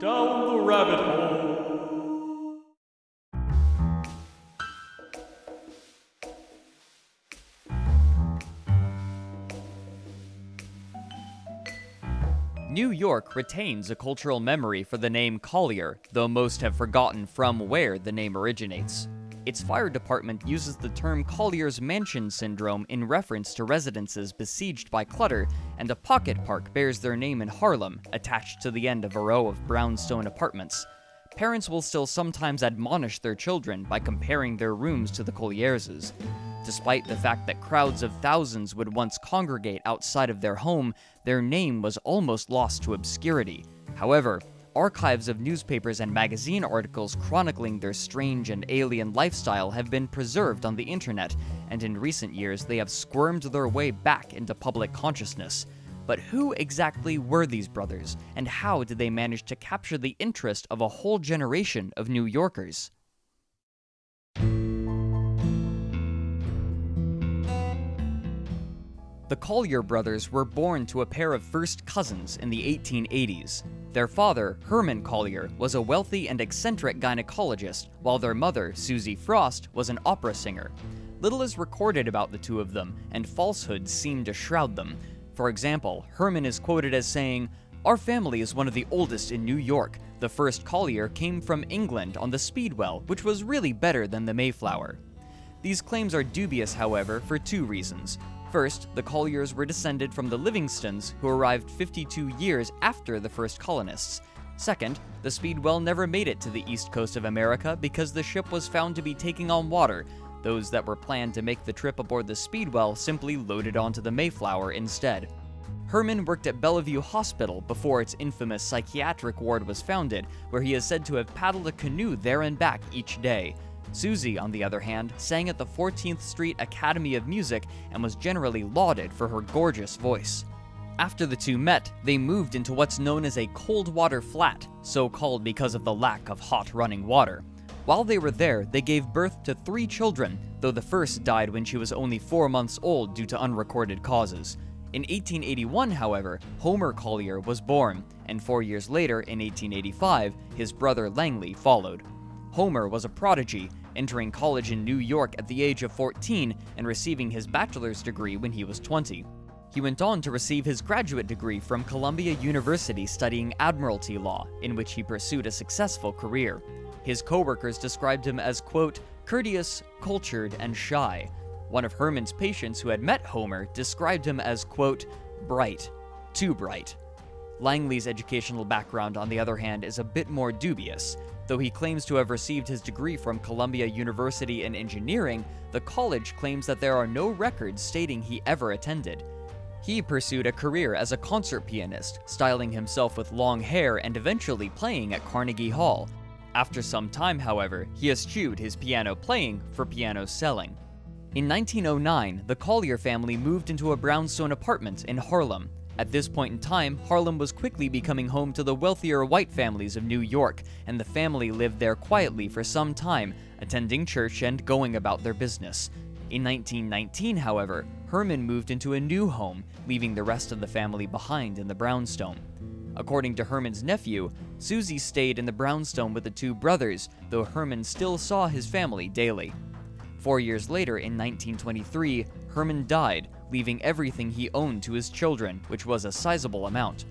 Down the rabbit hole. New York retains a cultural memory for the name Collyer, though most have forgotten from where the name originates. Its fire department uses the term Collyer's Mansion Syndrome in reference to residences besieged by clutter, and a pocket park bears their name in Harlem, attached to the end of a row of brownstone apartments. Parents will still sometimes admonish their children by comparing their rooms to the Collyer's. Despite the fact that crowds of thousands would once congregate outside of their home, their name was almost lost to obscurity. However, archives of newspapers and magazine articles chronicling their strange and alien lifestyle have been preserved on the internet, and in recent years they have squirmed their way back into public consciousness. But who exactly were these brothers, and how did they manage to capture the interest of a whole generation of New Yorkers? The Collyer brothers were born to a pair of first cousins in the 1880s. Their father, Herman Collyer, was a wealthy and eccentric gynecologist, while their mother, Susie Frost, was an opera singer. Little is recorded about the two of them, and falsehoods seem to shroud them. For example, Herman is quoted as saying, Our family is one of the oldest in New York. The first Collyer came from England on the Speedwell, which was really better than the Mayflower. These claims are dubious, however, for two reasons. First, the Collyers were descended from the Livingstons, who arrived 52 years after the first colonists. Second, the Speedwell never made it to the east coast of America because the ship was found to be taking on water. Those that were planned to make the trip aboard the Speedwell simply loaded onto the Mayflower instead. Herman worked at Bellevue Hospital before its infamous psychiatric ward was founded, where he is said to have paddled a canoe there and back each day. Susie, on the other hand, sang at the 14th Street Academy of Music and was generally lauded for her gorgeous voice. After the two met, they moved into what's known as a cold water flat, so called because of the lack of hot running water. While they were there, they gave birth to three children, though the first died when she was only four months old due to unrecorded causes. In 1881, however, Homer Collyer was born, and four years later, in 1885, his brother Langley followed. Homer was a prodigy, entering college in New York at the age of 14 and receiving his bachelor's degree when he was 20. He went on to receive his graduate degree from Columbia University studying admiralty law, in which he pursued a successful career. His coworkers described him as, quote, courteous, cultured, and shy. One of Herman's patients who had met Homer described him as, quote, bright, too bright. Langley's educational background, on the other hand, is a bit more dubious. Though he claims to have received his degree from Columbia University in engineering, the college claims that there are no records stating he ever attended. He pursued a career as a concert pianist, styling himself with long hair and eventually playing at Carnegie Hall. After some time, however, he eschewed his piano playing for piano selling. In 1909, the Collyer family moved into a brownstone apartment in Harlem. At this point in time, Harlem was quickly becoming home to the wealthier white families of New York, and the family lived there quietly for some time, attending church and going about their business. In 1919, however, Herman moved into a new home, leaving the rest of the family behind in the brownstone. According to Herman's nephew, Susie stayed in the brownstone with the two brothers, though Herman still saw his family daily. Four years later, in 1923, Herman died, leaving everything he owned to his children, which was a sizable amount.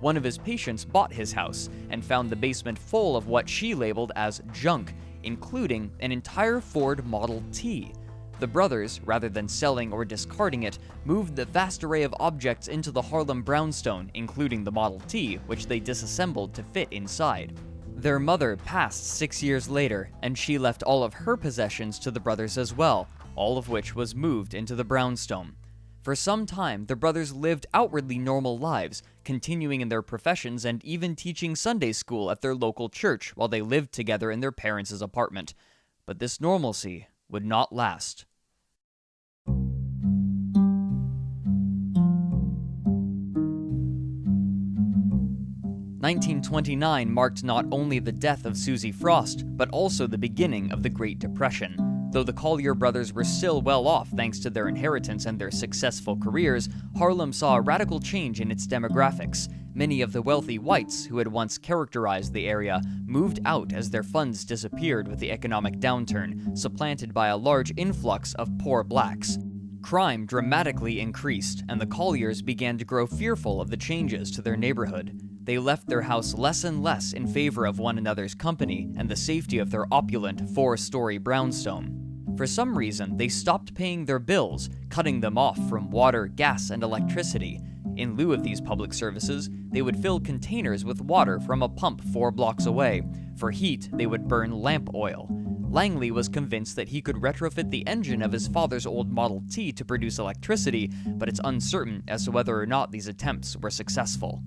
One of his patients bought his house and found the basement full of what she labeled as junk, including an entire Ford Model T. The brothers, rather than selling or discarding it, moved the vast array of objects into the Harlem brownstone, including the Model T, which they disassembled to fit inside. Their mother passed six years later, and she left all of her possessions to the brothers as well, all of which was moved into the brownstone. For some time, the brothers lived outwardly normal lives, continuing in their professions and even teaching Sunday school at their local church while they lived together in their parents' apartment. But this normalcy would not last. 1929 marked not only the death of Susie Frost, but also the beginning of the Great Depression. Though the Collyer brothers were still well off thanks to their inheritance and their successful careers, Harlem saw a radical change in its demographics. Many of the wealthy whites who had once characterized the area moved out as their funds disappeared with the economic downturn, supplanted by a large influx of poor blacks. Crime dramatically increased, and the Collyers began to grow fearful of the changes to their neighborhood. They left their house less and less in favor of one another's company and the safety of their opulent four story brownstone. For some reason, they stopped paying their bills, cutting them off from water, gas, and electricity. In lieu of these public services, they would fill containers with water from a pump four blocks away. For heat, they would burn lamp oil. Langley was convinced that he could retrofit the engine of his father's old Model T to produce electricity, but it's uncertain as to whether or not these attempts were successful.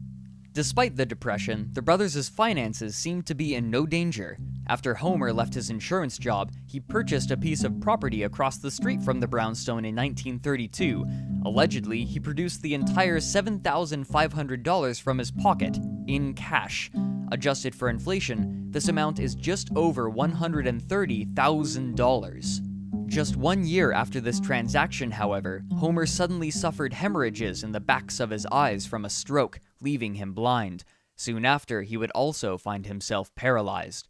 Despite the depression, the brothers' finances seemed to be in no danger. After Homer left his insurance job, he purchased a piece of property across the street from the brownstone in 1932. Allegedly, he produced the entire $7,500 from his pocket, in cash. Adjusted for inflation, this amount is just over $130,000. Just one year after this transaction, however, Homer suddenly suffered hemorrhages in the backs of his eyes from a stroke, leaving him blind. Soon after, he would also find himself paralyzed.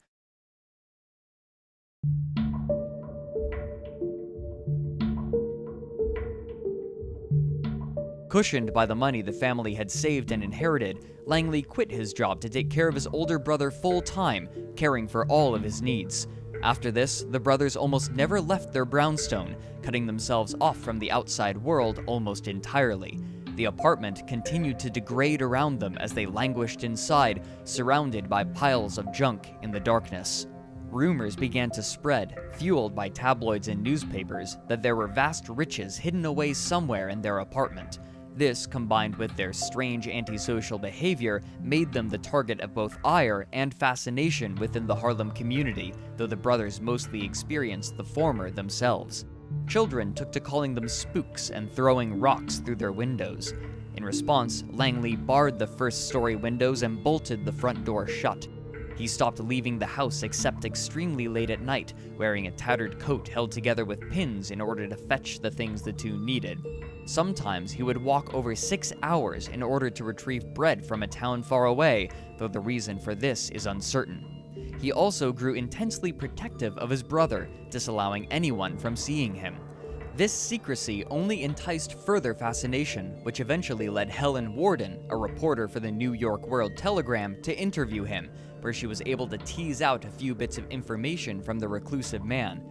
Cushioned by the money the family had saved and inherited, Langley quit his job to take care of his older brother full time, caring for all of his needs. After this, the brothers almost never left their brownstone, cutting themselves off from the outside world almost entirely. The apartment continued to degrade around them as they languished inside, surrounded by piles of junk in the darkness. Rumors began to spread, fueled by tabloids and newspapers, that there were vast riches hidden away somewhere in their apartment. This, combined with their strange antisocial behavior, made them the target of both ire and fascination within the Harlem community, though the brothers mostly experienced the former themselves. Children took to calling them spooks and throwing rocks through their windows. In response, Langley barred the first story windows and bolted the front door shut. He stopped leaving the house except extremely late at night, wearing a tattered coat held together with pins in order to fetch the things the two needed. Sometimes he would walk over six hours in order to retrieve bread from a town far away, though the reason for this is uncertain. He also grew intensely protective of his brother, disallowing anyone from seeing him. This secrecy only enticed further fascination, which eventually led Helen Worden, a reporter for the New York World Telegram, to interview him, where she was able to tease out a few bits of information from the reclusive man.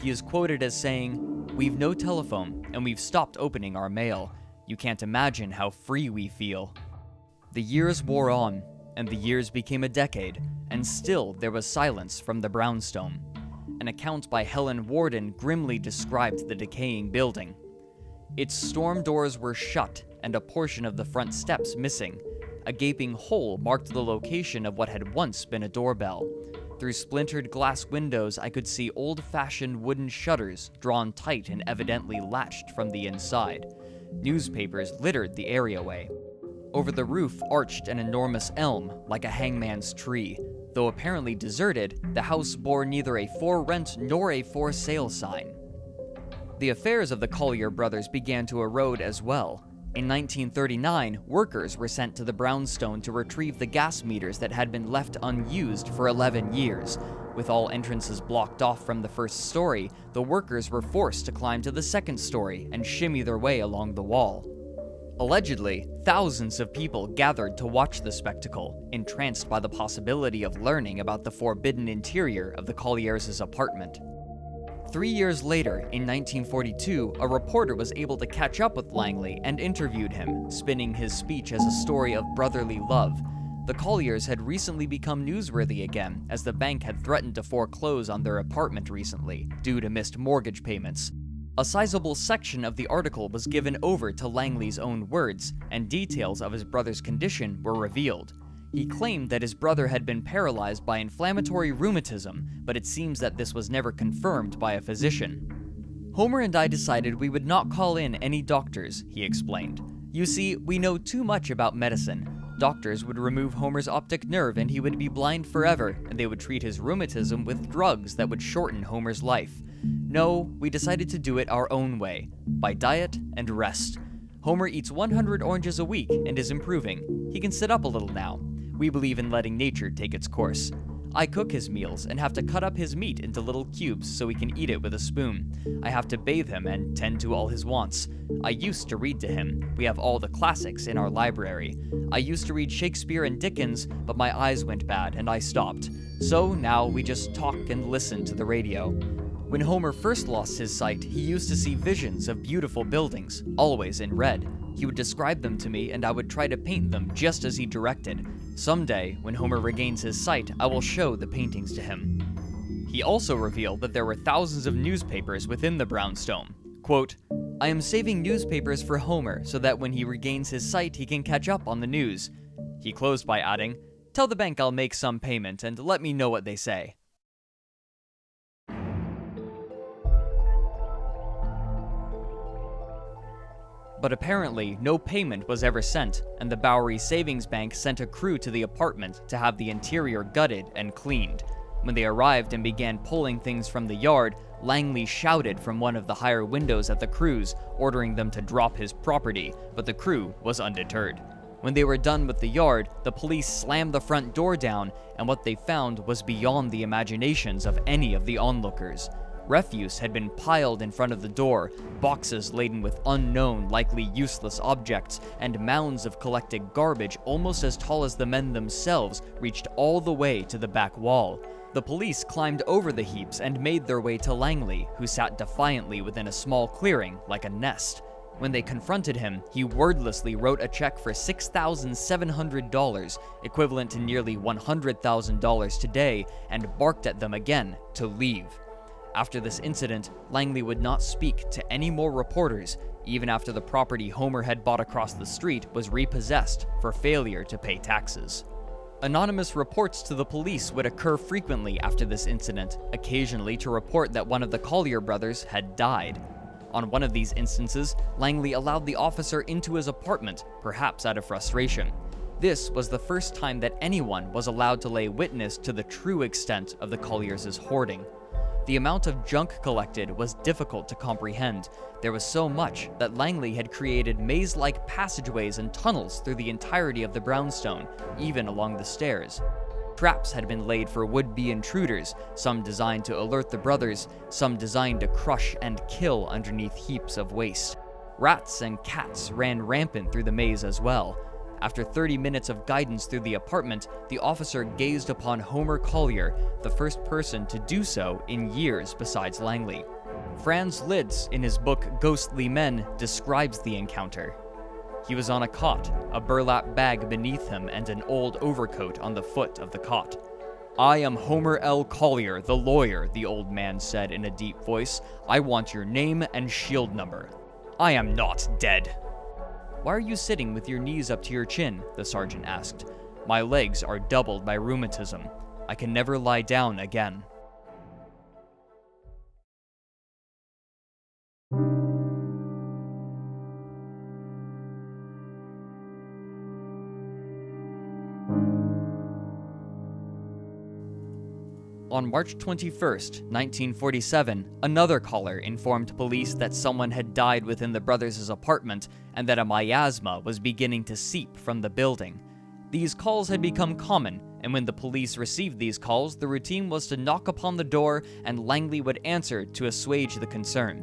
He is quoted as saying, We've no telephone, and we've stopped opening our mail. You can't imagine how free we feel. The years wore on, and the years became a decade, and still there was silence from the brownstone. An account by Helen Worden grimly described the decaying building. Its storm doors were shut, and a portion of the front steps missing. A gaping hole marked the location of what had once been a doorbell. Through splintered glass windows, I could see old fashioned wooden shutters drawn tight and evidently latched from the inside. Newspapers littered the areaway. Over the roof arched an enormous elm, like a hangman's tree. Though apparently deserted, the house bore neither a for rent nor a for sale sign. The affairs of the Collyer brothers began to erode as well. In 1939, workers were sent to the brownstone to retrieve the gas meters that had been left unused for 11 years. With all entrances blocked off from the first story, the workers were forced to climb to the second story and shimmy their way along the wall. Allegedly, thousands of people gathered to watch the spectacle, entranced by the possibility of learning about the forbidden interior of the Collyers' apartment. Three years later, in 1942, a reporter was able to catch up with Langley and interviewed him, spinning his speech as a story of brotherly love. The Collyers had recently become newsworthy again, as the bank had threatened to foreclose on their apartment recently, due to missed mortgage payments. A sizable section of the article was given over to Langley's own words, and details of his brother's condition were revealed. He claimed that his brother had been paralyzed by inflammatory rheumatism, but it seems that this was never confirmed by a physician. Homer and I decided we would not call in any doctors, he explained. You see, we know too much about medicine. Doctors would remove Homer's optic nerve and he would be blind forever, and they would treat his rheumatism with drugs that would shorten Homer's life. No, we decided to do it our own way by diet and rest. Homer eats 100 oranges a week and is improving. He can sit up a little now. We believe in letting nature take its course. I cook his meals and have to cut up his meat into little cubes so he can eat it with a spoon. I have to bathe him and tend to all his wants. I used to read to him. We have all the classics in our library. I used to read Shakespeare and Dickens, but my eyes went bad and I stopped. So now we just talk and listen to the radio. When Homer first lost his sight, he used to see visions of beautiful buildings, always in red. He would describe them to me, and I would try to paint them just as he directed. Someday, when Homer regains his sight, I will show the paintings to him. He also revealed that there were thousands of newspapers within the brownstone. Quote, I am saving newspapers for Homer so that when he regains his sight, he can catch up on the news. He closed by adding, Tell the bank I'll make some payment and let me know what they say. But apparently, no payment was ever sent, and the Bowery Savings Bank sent a crew to the apartment to have the interior gutted and cleaned. When they arrived and began pulling things from the yard, Langley shouted from one of the higher windows at the crews, ordering them to drop his property, but the crew was undeterred. When they were done with the yard, the police slammed the front door down, and what they found was beyond the imaginations of any of the onlookers. Refuse had been piled in front of the door, boxes laden with unknown, likely useless objects, and mounds of collected garbage almost as tall as the men themselves reached all the way to the back wall. The police climbed over the heaps and made their way to Langley, who sat defiantly within a small clearing like a nest. When they confronted him, he wordlessly wrote a check for $6,700, equivalent to nearly $100,000 today, and barked at them again to leave. After this incident, Langley would not speak to any more reporters, even after the property Homer had bought across the street was repossessed for failure to pay taxes. Anonymous reports to the police would occur frequently after this incident, occasionally to report that one of the Collyer brothers had died. On one of these instances, Langley allowed the officer into his apartment, perhaps out of frustration. This was the first time that anyone was allowed to lay witness to the true extent of the Collyers' hoarding. The amount of junk collected was difficult to comprehend. There was so much that Langley had created maze like passageways and tunnels through the entirety of the brownstone, even along the stairs. Traps had been laid for would be intruders, some designed to alert the brothers, some designed to crush and kill underneath heaps of waste. Rats and cats ran rampant through the maze as well. After 30 minutes of guidance through the apartment, the officer gazed upon Homer Collyer, the first person to do so in years besides Langley. Franz Lidz, in his book Ghosty Men, describes the encounter. He was on a cot, a burlap bag beneath him, and an old overcoat on the foot of the cot. I am Homer L. Collyer, the lawyer, the old man said in a deep voice. I want your name and shield number. I am not dead, why are you sitting with your knees up to your chin? the sergeant asked. My legs are doubled by rheumatism. I can never lie down again. On March 21, 1947, another caller informed police that someone had died within the brothers' apartment and that a miasma was beginning to seep from the building. These calls had become common, and when the police received these calls, the routine was to knock upon the door and Langley would answer to assuage the concern.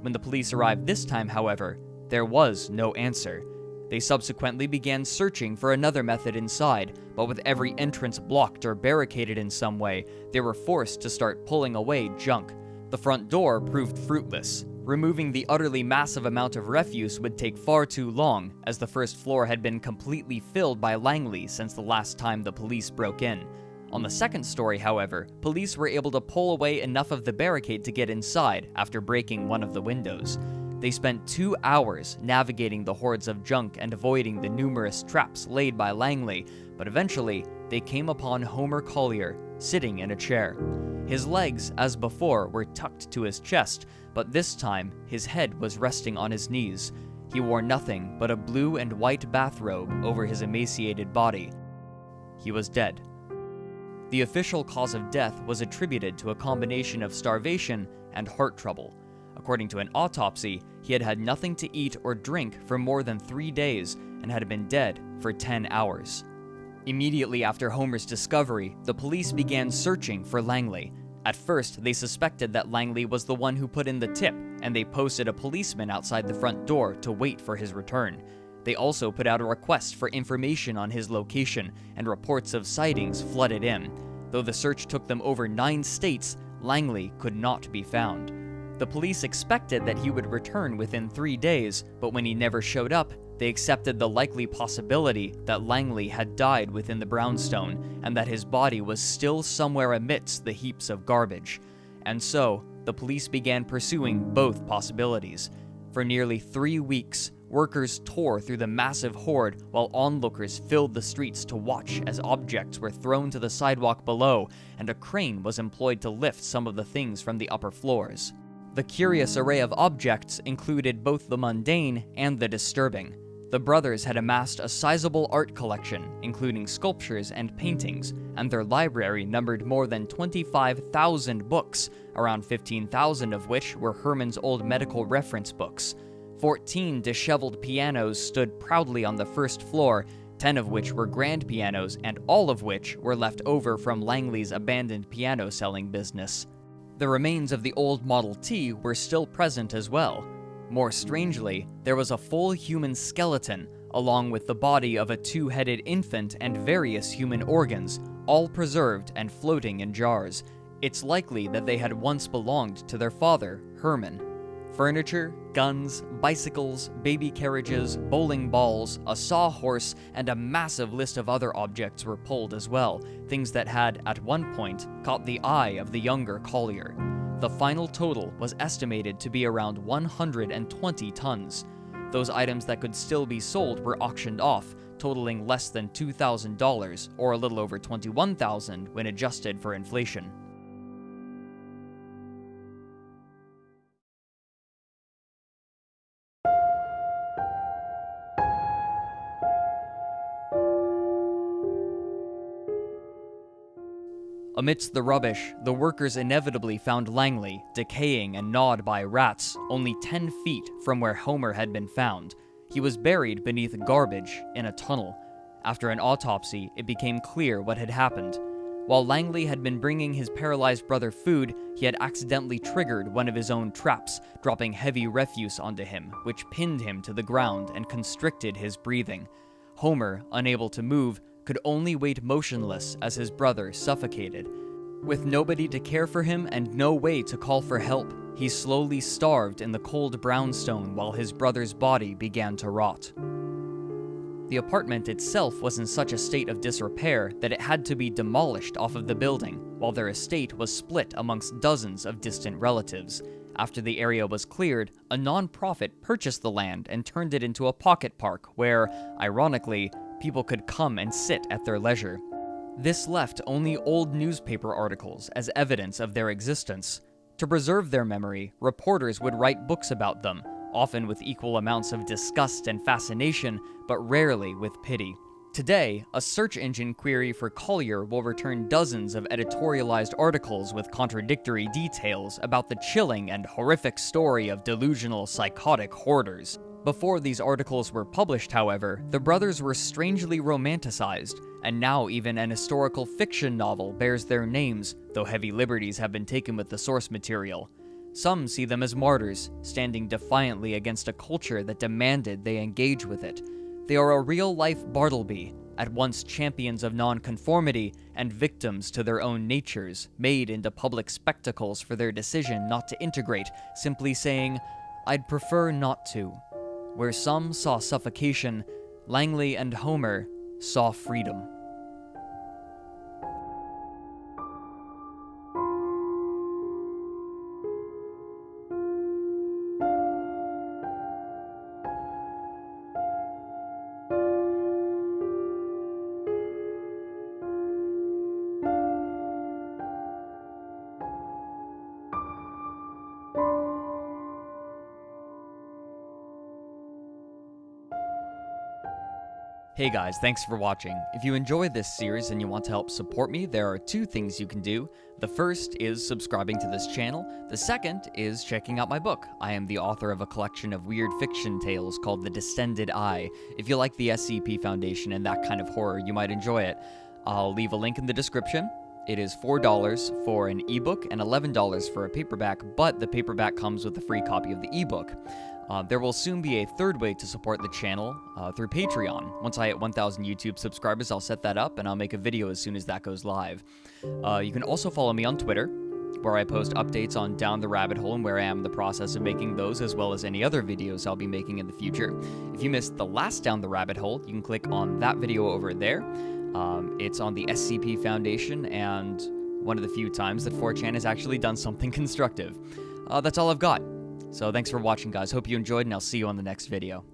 When the police arrived this time, however, there was no answer. They subsequently began searching for another method inside, but with every entrance blocked or barricaded in some way, they were forced to start pulling away junk. The front door proved fruitless. Removing the utterly massive amount of refuse would take far too long, as the first floor had been completely filled by Langley since the last time the police broke in. On the second story, however, police were able to pull away enough of the barricade to get inside after breaking one of the windows. They spent two hours navigating the hordes of junk and avoiding the numerous traps laid by Langley, but eventually they came upon Homer Collyer sitting in a chair. His legs, as before, were tucked to his chest, but this time his head was resting on his knees. He wore nothing but a blue and white bathrobe over his emaciated body. He was dead. The official cause of death was attributed to a combination of starvation and heart trouble. According to an autopsy, he had had nothing to eat or drink for more than three days and had been dead for 10 hours. Immediately after Homer's discovery, the police began searching for Langley. At first, they suspected that Langley was the one who put in the tip, and they posted a policeman outside the front door to wait for his return. They also put out a request for information on his location, and reports of sightings flooded in. Though the search took them over nine states, Langley could not be found. The police expected that he would return within three days, but when he never showed up, they accepted the likely possibility that Langley had died within the brownstone and that his body was still somewhere amidst the heaps of garbage. And so, the police began pursuing both possibilities. For nearly three weeks, workers tore through the massive hoard while onlookers filled the streets to watch as objects were thrown to the sidewalk below and a crane was employed to lift some of the things from the upper floors. The curious array of objects included both the mundane and the disturbing. The brothers had amassed a sizable art collection, including sculptures and paintings, and their library numbered more than 25,000 books, around 15,000 of which were Herman's old medical reference books. 14 disheveled pianos stood proudly on the first floor, 10 of which were grand pianos, and all of which were left over from Langley's abandoned piano selling business. The remains of the old Model T were still present as well, more strangely, there was a full human skeleton, along with the body of a two headed infant and various human organs, all preserved and floating in jars. It's likely that they had once belonged to their father, Herman. Furniture, guns, bicycles, baby carriages, bowling balls, a sawhorse, and a massive list of other objects were pulled as well, things that had, at one point, caught the eye of the younger Collyer. The final total was estimated to be around 120 tons. Those items that could still be sold were auctioned off, totaling less than $2,000 or a little over 21,000 when adjusted for inflation. Amidst the rubbish, the workers inevitably found Langley, decaying and gnawed by rats, only 10 feet from where Homer had been found. He was buried beneath garbage in a tunnel. After an autopsy, it became clear what had happened. While Langley had been bringing his paralyzed brother food, he had accidentally triggered one of his own traps, dropping heavy refuse onto him, which pinned him to the ground and constricted his breathing. Homer, unable to move, could only wait motionless as his brother suffocated. With nobody to care for him and no way to call for help, he slowly starved in the cold brownstone while his brother's body began to rot. The apartment itself was in such a state of disrepair that it had to be demolished off of the building, while their estate was split amongst dozens of distant relatives. After the area was cleared, a non-profit purchased the land and turned it into a pocket park where, ironically, people could come and sit at their leisure. This left only old newspaper articles as evidence of their existence. To preserve their memory, reporters would write books about them, often with equal amounts of disgust and fascination, but rarely with pity. Today, a search engine query for Collyer will return dozens of editorialized articles with contradictory details about the chilling and horrific story of delusional psychotic hoarders. Before these articles were published, however, the brothers were strangely romanticized, and now even an historical fiction novel bears their names, though heavy liberties have been taken with the source material. Some see them as martyrs, standing defiantly against a culture that demanded they engage with it. They are a real life Bartleby, at once champions of nonconformity and victims to their own natures, made into public spectacles for their decision not to integrate, simply saying, I'd prefer not to. Where some saw suffocation, Langley and Homer saw freedom. Hey guys, thanks for watching. If you enjoy this series and you want to help support me, there are two things you can do. The first is subscribing to this channel. The second is checking out my book. I am the author of a collection of weird fiction tales called The Distended Eye. If you like the SCP Foundation and that kind of horror, you might enjoy it. I'll leave a link in the description. It is $4 for an ebook and $11 for a paperback, but the paperback comes with a free copy of the ebook. Uh, there will soon be a third way to support the channel uh, through Patreon. Once I hit 1,000 YouTube subscribers, I'll set that up and I'll make a video as soon as that goes live. Uh, you can also follow me on Twitter, where I post updates on Down the Rabbit Hole and where I am in the process of making those, as well as any other videos I'll be making in the future. If you missed the last Down the Rabbit Hole, you can click on that video over there. Um, it's on the SCP Foundation and one of the few times that 4chan has actually done something constructive. Uh, that's all I've got. So thanks for watching, guys. Hope you enjoyed, and I'll see you on the next video.